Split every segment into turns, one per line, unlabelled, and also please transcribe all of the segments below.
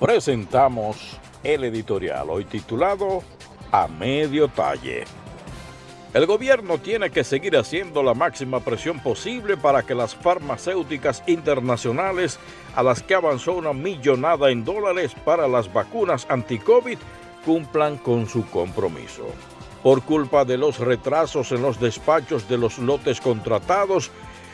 presentamos el editorial hoy titulado A Medio Talle. El gobierno tiene que seguir haciendo la máxima presión posible para que las farmacéuticas internacionales a las que avanzó una millonada en dólares para las vacunas anti-COVID cumplan con su compromiso. Por culpa de los retrasos en los despachos de los lotes contratados,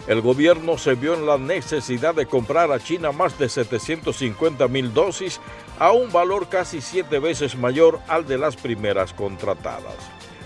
el gobierno se vio en la necesidad de comprar a China más de 750 mil dosis a un valor casi siete veces mayor al de las primeras contratadas.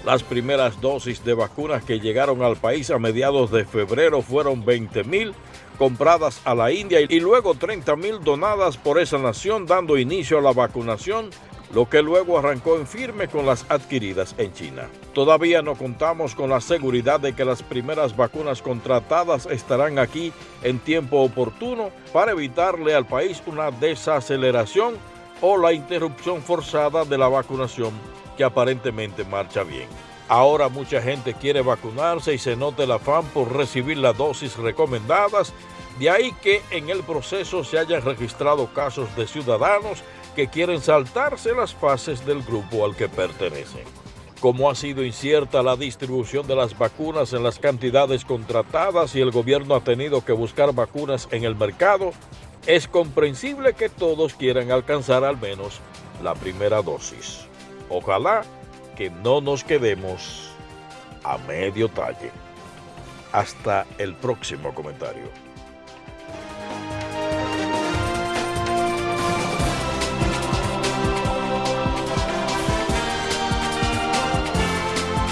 Las primeras dosis de vacunas que llegaron al país a mediados de febrero fueron 20 mil compradas a la India y luego 30 mil donadas por esa nación dando inicio a la vacunación lo que luego arrancó en firme con las adquiridas en China. Todavía no contamos con la seguridad de que las primeras vacunas contratadas estarán aquí en tiempo oportuno para evitarle al país una desaceleración o la interrupción forzada de la vacunación que aparentemente marcha bien. Ahora mucha gente quiere vacunarse y se nota el afán por recibir las dosis recomendadas, de ahí que en el proceso se hayan registrado casos de ciudadanos que quieren saltarse las fases del grupo al que pertenecen. Como ha sido incierta la distribución de las vacunas en las cantidades contratadas y el gobierno ha tenido que buscar vacunas en el mercado, es comprensible que todos quieran alcanzar al menos la primera dosis. Ojalá que no nos quedemos a medio talle. Hasta el próximo comentario.